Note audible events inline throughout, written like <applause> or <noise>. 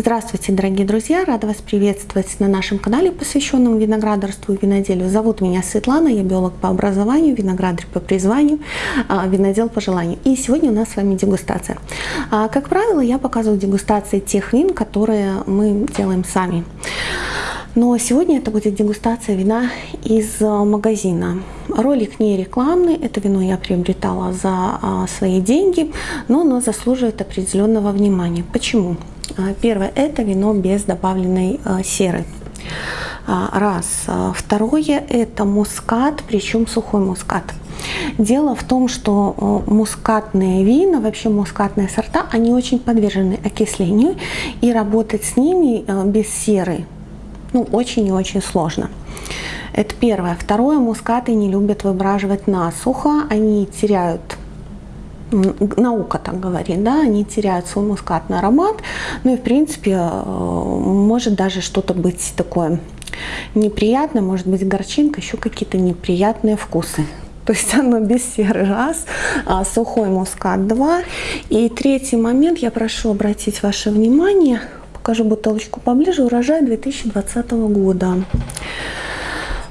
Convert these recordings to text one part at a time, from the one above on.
Здравствуйте, дорогие друзья! Рада вас приветствовать на нашем канале, посвященном виноградарству и виноделию. Зовут меня Светлана, я биолог по образованию, виноградарь по призванию, а, винодел по желанию. И сегодня у нас с вами дегустация. А, как правило, я показываю дегустации тех вин, которые мы делаем сами. Но сегодня это будет дегустация вина из магазина. Ролик не рекламный, это вино я приобретала за а, свои деньги, но оно заслуживает определенного внимания. Почему? А, первое – это вино без добавленной а, серы. Раз. Второе – это мускат, причем сухой мускат. Дело в том, что мускатные вина, вообще мускатные сорта, они очень подвержены окислению, и работать с ними без серы ну, очень и очень сложно. Это первое. Второе, мускаты не любят выбраживать насухо, они теряют наука так говорит, да, они теряют свой мускатный аромат, ну и в принципе э, может даже что-то быть такое неприятное, может быть горчинка, еще какие-то неприятные вкусы. <laughs> То есть оно без серы раз, а сухой мускат два. И третий момент, я прошу обратить ваше внимание, покажу бутылочку поближе, урожай 2020 года.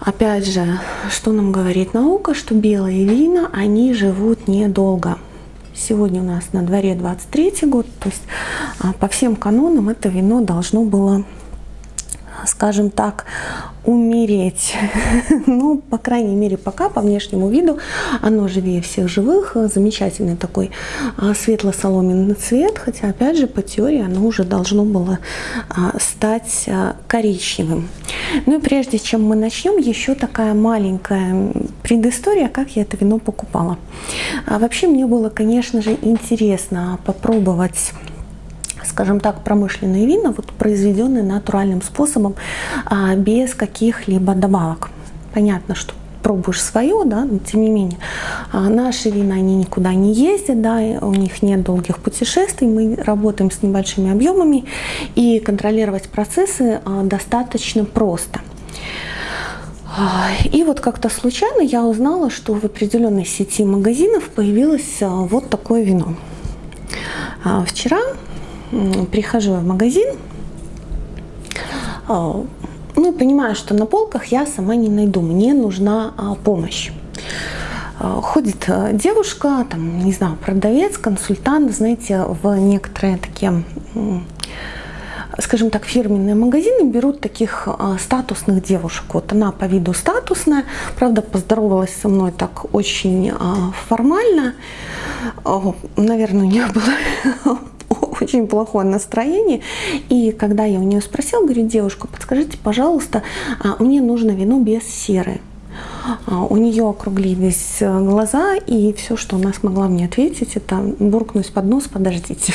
Опять же, что нам говорит наука, что белые вина, они живут недолго. Сегодня у нас на дворе 23 год, то есть а, по всем канонам это вино должно было скажем так, умереть. <laughs> ну, по крайней мере, пока по внешнему виду оно живее всех живых. Замечательный такой а, светло-соломенный цвет, хотя, опять же, по теории оно уже должно было а, стать коричневым. Ну и прежде чем мы начнем, еще такая маленькая предыстория, как я это вино покупала. Вообще мне было, конечно же, интересно попробовать скажем так, промышленные вина, вот произведенные натуральным способом, а, без каких-либо добавок. Понятно, что пробуешь свое, да, но тем не менее. А наши вина, они никуда не ездят, да, у них нет долгих путешествий, мы работаем с небольшими объемами, и контролировать процессы а, достаточно просто. И вот как-то случайно я узнала, что в определенной сети магазинов появилось вот такое вино. Вчера прихожу в магазин, а, ну, понимаю, что на полках я сама не найду, мне нужна а, помощь. А, ходит девушка, там, не знаю, продавец, консультант, знаете, в некоторые такие, скажем так, фирменные магазины берут таких статусных девушек. Вот она по виду статусная, правда, поздоровалась со мной так очень формально. Наверное, у нее было <laughs> очень плохое настроение. И когда я у нее спросила, говорю, девушка, подскажите, пожалуйста, а, мне нужно вино без серы. А, у нее округлились э, глаза, и все, что она смогла мне ответить, это буркнуть под нос, подождите.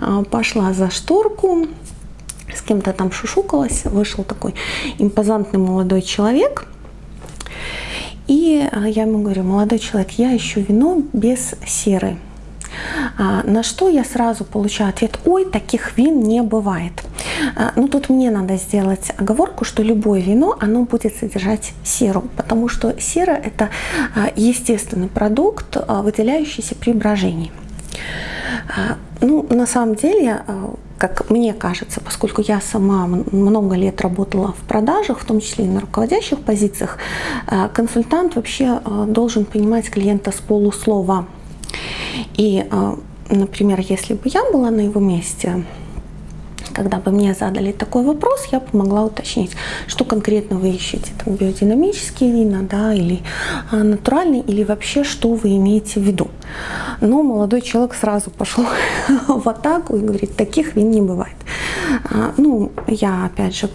А, пошла за шторку, с кем-то там шушукалась, вышел такой импозантный молодой человек. И я ему говорю, молодой человек, я ищу вино без серы. А, на что я сразу получаю ответ, ой, таких вин не бывает. А, ну тут мне надо сделать оговорку, что любое вино, оно будет содержать серу, потому что сера это а, естественный продукт, выделяющийся при брожении. Ну, на самом деле, как мне кажется, поскольку я сама много лет работала в продажах, в том числе и на руководящих позициях, консультант вообще должен понимать клиента с полуслова. И, а, например, если бы я была на его месте, когда бы мне задали такой вопрос, я бы могла уточнить, что конкретно вы ищете, там, биодинамические вина, да, или а, натуральные, или вообще, что вы имеете в виду. Но молодой человек сразу пошел <laughs> в атаку и говорит, таких вин не бывает. А, ну, я, опять же,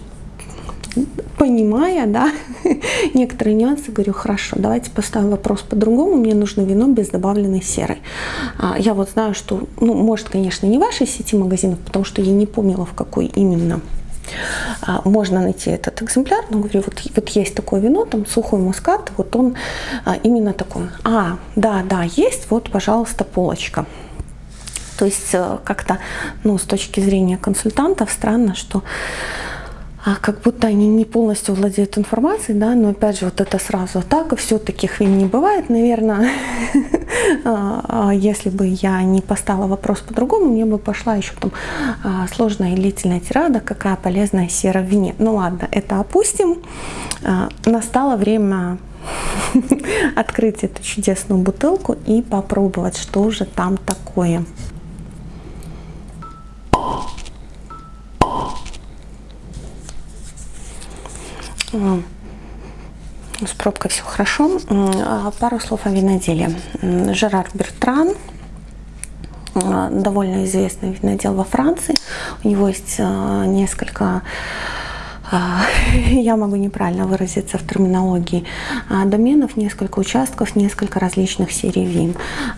понимая, да, <laughs> некоторые нюансы, говорю, хорошо, давайте поставим вопрос по-другому, мне нужно вино без добавленной серы. А, я вот знаю, что, ну, может, конечно, не вашей сети магазинов, потому что я не помнила, в какой именно а, можно найти этот экземпляр, но говорю, вот, вот есть такое вино, там сухой мускат, вот он а, именно такой. А, да, да, есть, вот, пожалуйста, полочка. То есть э, как-то, ну, с точки зрения консультантов, странно, что как будто они не полностью владеют информацией, да, но опять же вот это сразу атака, все таких вин не бывает, наверное, <laughs> а, а, если бы я не поставила вопрос по-другому, мне бы пошла еще там сложная и длительная тирада, какая полезная сера в вине. Ну ладно, это опустим. Настало время <laughs> открыть эту чудесную бутылку и попробовать, что же там такое. С пробкой все хорошо. А, пару слов о виноделе. Жерар Бертран, а, довольно известный винодел во Франции. У него есть а, несколько <laughs> я могу неправильно выразиться в терминологии, доменов, несколько участков, несколько различных серий вин.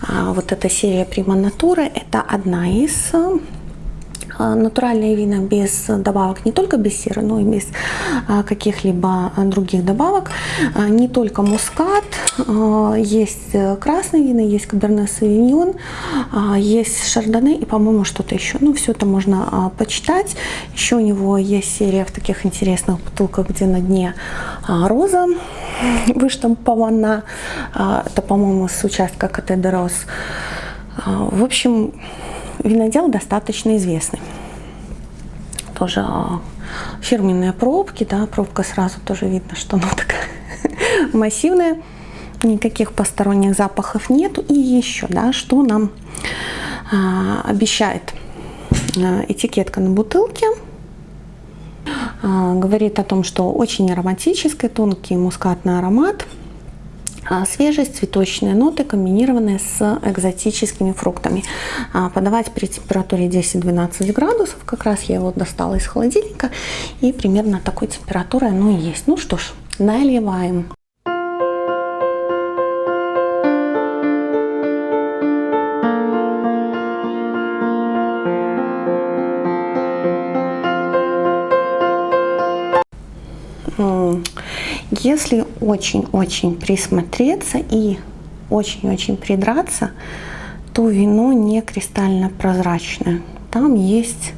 Вот эта серия Прима Натура – это одна из натуральные вина без добавок, не только без серы, но и без а, каких-либо других добавок. А, не только мускат, есть красные вина, есть каберне савиньон, есть шардоне и, по-моему, что-то еще. Ну, все это можно почитать. Еще у него есть серия в таких интересных бутылках, где на дне роза <laughs> выштампована. Это, по-моему, с участка КТ Дорос. В общем, винодел достаточно известный. Тоже а, фирменные пробки, да, пробка сразу тоже видно, что она такая <laughs> массивная, никаких посторонних запахов нету. И еще, да, что нам а, обещает а, этикетка на бутылке. А, говорит о том, что очень ароматический, тонкий мускатный аромат – свежесть, цветочные ноты, комбинированные с экзотическими фруктами. А, подавать при температуре 10-12 градусов, как раз я его достала из холодильника, и примерно такой температурой оно и есть. Ну что ж, наливаем. Если очень-очень присмотреться и очень-очень придраться, то вино не кристально прозрачное. Там есть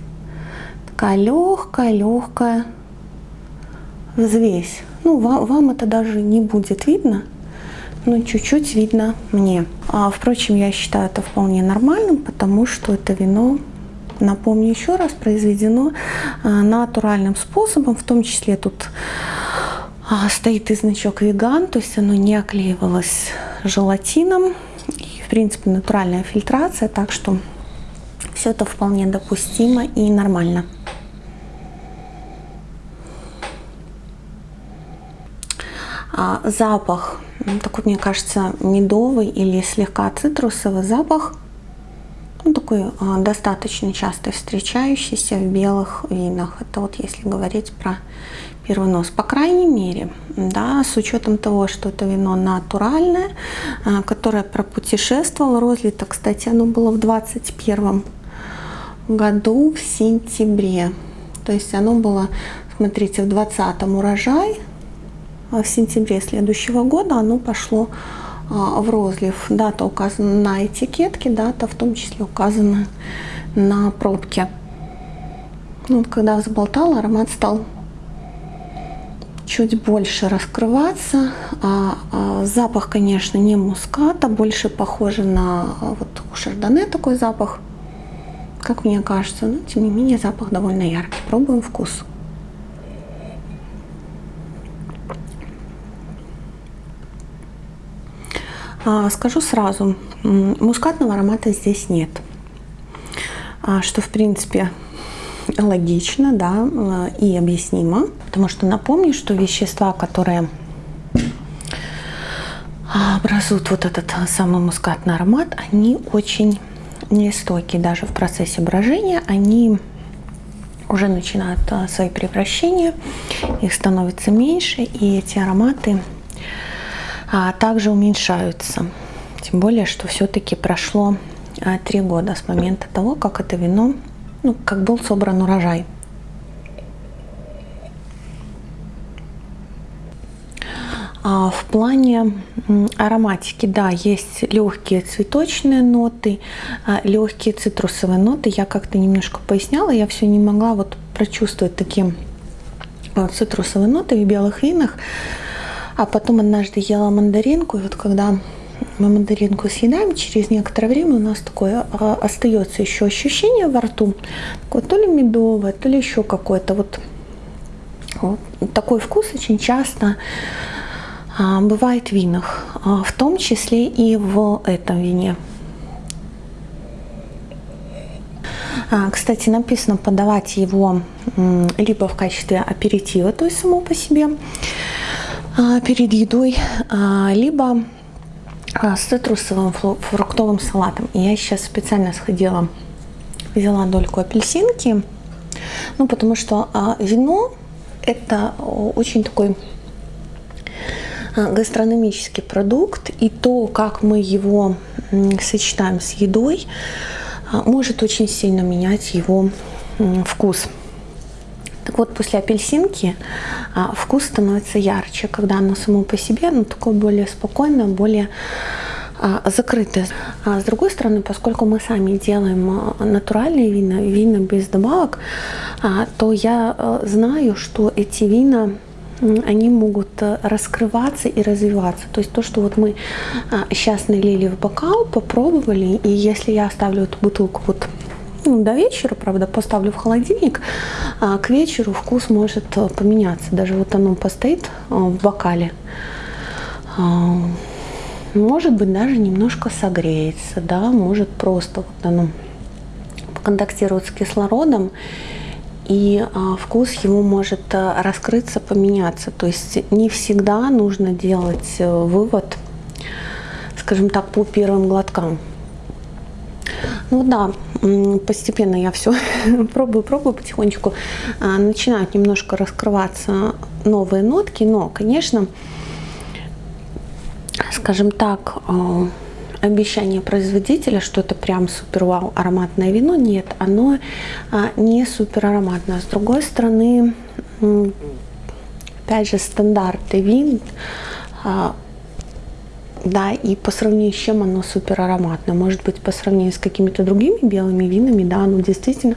такая легкая-легкая взвесь. Ну, вам, вам это даже не будет видно, но чуть-чуть видно мне. А, впрочем, я считаю это вполне нормальным, потому что это вино, напомню еще раз, произведено а, натуральным способом, в том числе тут стоит и значок веган, то есть оно не оклеивалось желатином. И, в принципе, натуральная фильтрация, так что все это вполне допустимо и нормально. А, запах, такой, мне кажется, медовый или слегка цитрусовый запах. Ну, такой а, достаточно часто встречающийся в белых винах. Это вот если говорить про первый нос. По крайней мере, да, с учетом того, что это вино натуральное, а, которое пропутешествовало, розлито, кстати, оно было в 21 году в сентябре. То есть оно было, смотрите, в 20 урожай, а в сентябре следующего года оно пошло в розлив. Дата указана на этикетке, дата в том числе указана на пробке. Ну, вот, когда взболтала, аромат стал чуть больше раскрываться. А, а, запах, конечно, не муската, больше похоже на а, вот у шардоне такой запах, как мне кажется. Но, тем не менее, запах довольно яркий. Пробуем вкус. Скажу сразу, мускатного аромата здесь нет. А, что, в принципе, логично, да, э, и объяснимо, потому что напомню, что вещества, которые образуют вот этот самый мускатный аромат, они очень нестойкие даже в процессе брожения, они уже начинают э, свои превращения, их становится меньше, и эти ароматы а, также уменьшаются. Тем более, что все-таки прошло а, три года с момента того, как это вино ну, как был собран урожай. А в плане ароматики, да, есть легкие цветочные ноты, а, легкие цитрусовые ноты. Я как-то немножко поясняла, я все не могла вот прочувствовать таким цитрусовые ноты в белых винах. А потом однажды ела мандаринку, и вот когда мы мандаринку съедаем, через некоторое время у нас такое а, остается еще ощущение во рту, такое то ли медовое, то ли еще какое-то вот, вот такой вкус очень часто а, бывает в винах, а, в том числе и в этом вине. А, кстати, написано подавать его либо в качестве аперитива, то есть само по себе перед едой, а, либо с цитрусовым фруктовым салатом. Я сейчас специально сходила, взяла дольку апельсинки, ну потому что вино это очень такой гастрономический продукт, и то, как мы его сочетаем с едой, а, может очень сильно менять его вкус. Так вот, после апельсинки а, вкус становится ярче, когда оно само по себе, оно такое более спокойное, более а, закрытое. А с другой стороны, поскольку мы сами делаем натуральные вина, вина без добавок, то я знаю, что эти вина они могут э, раскрываться и развиваться. То есть то, что вот мы сейчас налили в бокал, попробовали, и если я оставлю эту бутылку вот ну, до вечера, правда, поставлю в холодильник, а к вечеру вкус может э, поменяться. Даже вот оно постоит э, в бокале, а, может быть, даже немножко согреется, да, может просто вот оно контактирует с кислородом, и а, вкус его может а, раскрыться, поменяться. То есть не всегда нужно делать э, вывод, скажем так, по первым глоткам. Ну да, постепенно я все <laughs> пробую, пробую потихонечку. А, начинают немножко раскрываться новые нотки, но, конечно, скажем так, обещание производителя, что это прям супер вау ароматное вино, нет, оно а, не супер ароматное. С другой стороны, опять же, стандарты вин, а, да, и по сравнению с чем оно супер ароматное. Может быть, по сравнению с какими-то другими белыми винами, да, оно действительно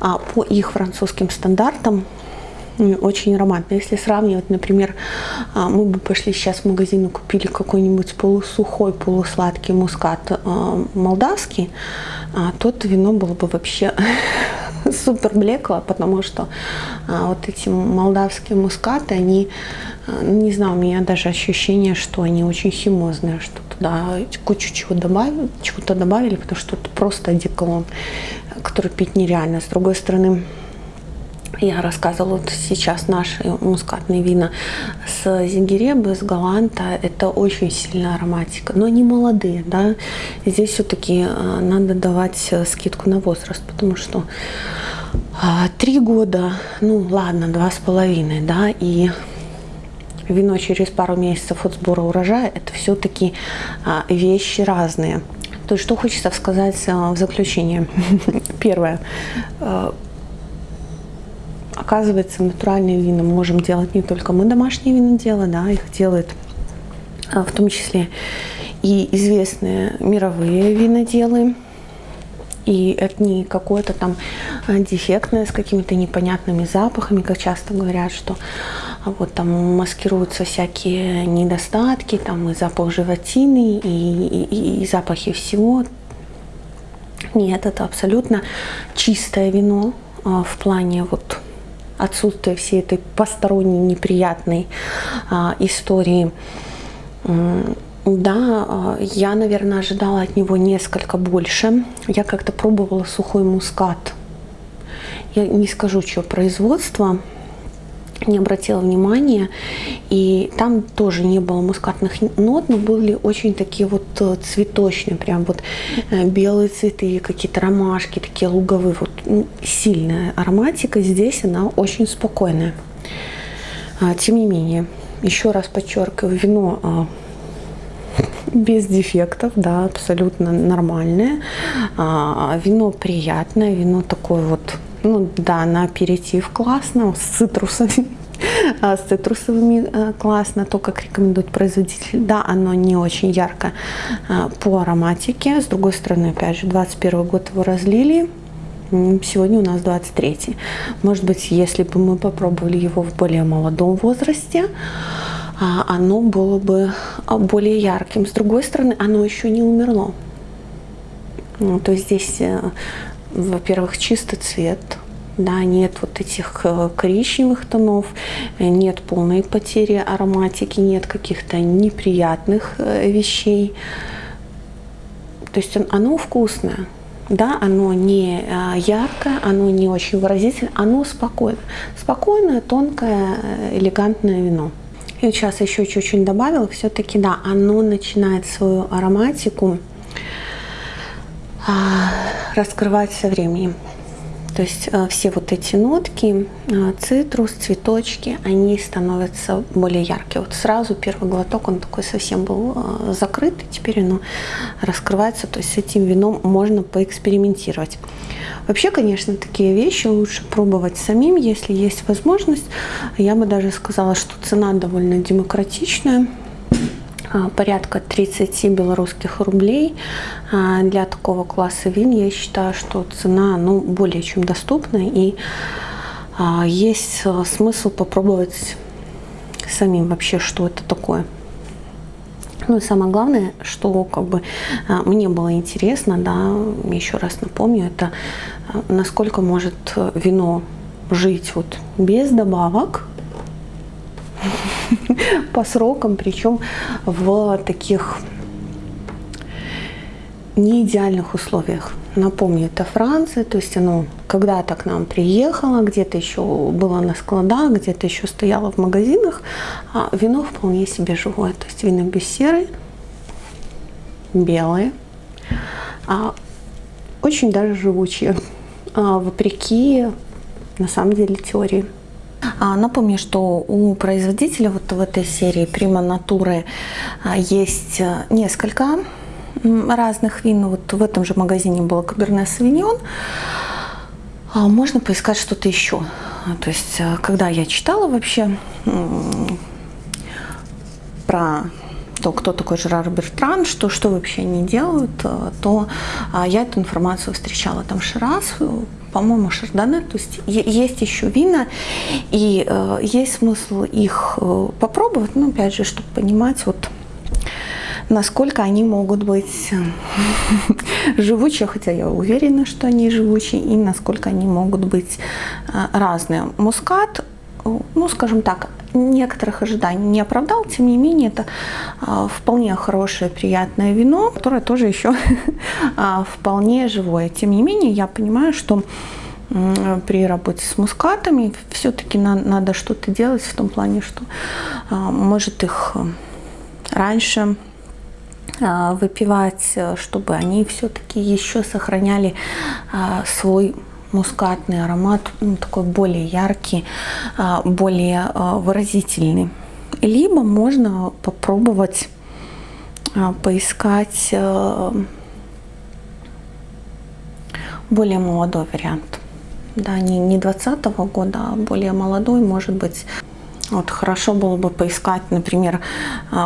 а, по их французским стандартам очень ароматно. Если сравнивать, например, а, мы бы пошли сейчас в магазин и купили какой-нибудь полусухой, полусладкий мускат а, молдавский, а, то это вино было бы вообще <laughs> <laughs> супер блекло, потому что вот эти молдавские мускаты, они, не знаю, у меня даже ощущение, что они очень химозные, что туда кучу чего добавили, чего-то добавили, потому что это просто одеколон, который пить нереально. С другой стороны, я рассказывала вот сейчас наши мускатные вина с Зингеребы, с Галанта. Это очень сильная ароматика, но они молодые, да. Здесь все-таки э, надо давать э, скидку на возраст, потому что а, три года, ну ладно, два с половиной, да, и вино через пару месяцев от сбора урожая, это все-таки а, вещи разные. То есть что хочется сказать э, в заключение. <laughs> Первое Оказывается, натуральные вина можем делать не только мы домашние вина делаем, да, их делают а, в том числе и известные мировые виноделы. И это не какое-то там а, дефектное с какими-то непонятными запахами, как часто говорят, что а, вот там маскируются всякие недостатки, там и запах животины, и, и, и запахи всего. Нет, это абсолютно чистое вино в плане вот отсутствие всей этой посторонней неприятной а, истории. Да, а, я, наверное, ожидала от него несколько больше. Я как-то пробовала сухой мускат. Я не скажу, что производство не обратила внимания. И там тоже не было мускатных нот, но были очень такие вот э, цветочные, прям вот э, белые цветы, какие-то ромашки, такие луговые. Вот сильная ароматика. Здесь она очень спокойная. А, тем не менее, еще раз подчеркиваю, вино а, без дефектов, да, абсолютно нормальное. А, вино приятное, вино такое вот ну да, на аперитив классно, с цитрусами. <laughs> А, с цитрусовыми э, классно, то, как рекомендует производитель. Да, оно не очень ярко а, по ароматике. С другой стороны, опять же, 21 год его разлили. Сегодня у нас 23. Может быть, если бы мы попробовали его в более молодом возрасте, а, оно было бы а, более ярким. С другой стороны, оно еще не умерло. Ну, то есть здесь, э, во-первых, чистый цвет, да, нет вот этих э, коричневых тонов, нет полной потери ароматики, нет каких-то неприятных э, вещей. То есть оно вкусное. Да, оно не яркое, оно не очень выразительное, оно спокойное. Спокойное, тонкое, элегантное вино. И сейчас еще чуть-чуть добавила, все-таки, да, оно начинает свою ароматику раскрывать со временем. То есть э, все вот эти нотки, э, цитрус, цветочки, они становятся более яркие. Вот сразу первый глоток, он такой совсем был э, закрыт, и теперь оно раскрывается. То есть с этим вином можно поэкспериментировать. Вообще, конечно, такие вещи лучше пробовать самим, если есть возможность. Я бы даже сказала, что цена довольно демократичная. А, порядка 30 белорусских рублей. А, для такого класса вин я считаю, что цена ну, более чем доступна и а, есть смысл попробовать самим вообще, что это такое. Ну и самое главное, что как бы мне было интересно, да, еще раз напомню, это насколько может вино жить вот без добавок, <laughs> по срокам, причем в таких не идеальных условиях. Напомню, это Франция, то есть оно когда-то к нам приехало, где-то еще было на складах, где-то еще стояло в магазинах, а вино вполне себе живое. То есть вино без серы, белое, а очень даже живучие, а, вопреки на самом деле теории. А, напомню, что у производителя вот в этой серии Prima Natura а, есть э, несколько разных вин. Вот в этом же магазине был Каберне Савиньон. А, можно поискать что-то еще. То есть, когда я читала вообще про то, кто такой Жерар Бертран, что, что вообще они делают, э, то я эту информацию встречала. Там Шираз, по-моему, шардоне. То есть есть еще вина, и э, есть смысл их э, попробовать, но опять же, чтобы понимать, вот насколько они могут быть э, <laughs> живучие, хотя я уверена, что они живучие, и насколько они могут быть э, разные. Мускат, ну, скажем так, некоторых ожиданий не оправдал, тем не менее, это а, вполне хорошее, приятное вино, которое тоже еще <laughs> а, вполне живое. Тем не менее, я понимаю, что при работе с мускатами все-таки на, надо что-то делать в том плане, что а, может их раньше выпивать, чтобы они все-таки еще сохраняли свой мускатный аромат, ну, такой более яркий, а, более а, выразительный. Либо можно попробовать а, поискать более молодой вариант. Да, не, не 20 -го года, а более молодой, может быть. Вот хорошо было бы поискать, например,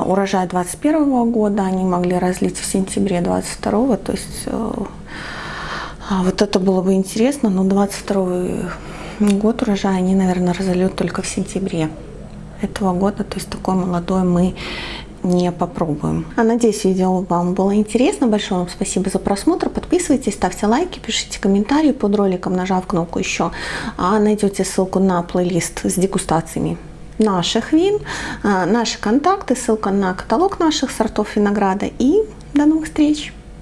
урожай 21 года, они могли разлить в сентябре 22 то есть э, а вот это было бы интересно, но 22 год урожая они, наверное, разольют только в сентябре этого года. То есть такой молодой мы не попробуем. А надеюсь, видео вам было интересно. Большое вам спасибо за просмотр. Подписывайтесь, ставьте лайки, пишите комментарии под роликом, нажав кнопку еще. А найдете ссылку на плейлист с дегустациями наших вин, а, наши контакты, ссылка на каталог наших сортов винограда. И до новых встреч!